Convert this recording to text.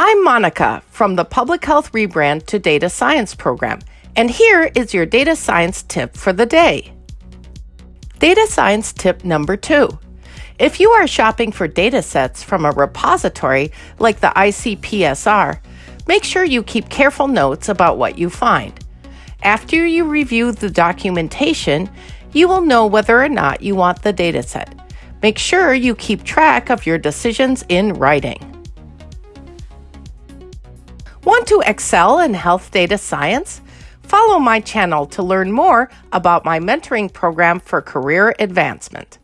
I'm Monica from the Public Health Rebrand to Data Science program, and here is your data science tip for the day. Data science tip number two. If you are shopping for data sets from a repository like the ICPSR, make sure you keep careful notes about what you find. After you review the documentation, you will know whether or not you want the dataset. Make sure you keep track of your decisions in writing. Want to excel in health data science? Follow my channel to learn more about my mentoring program for career advancement.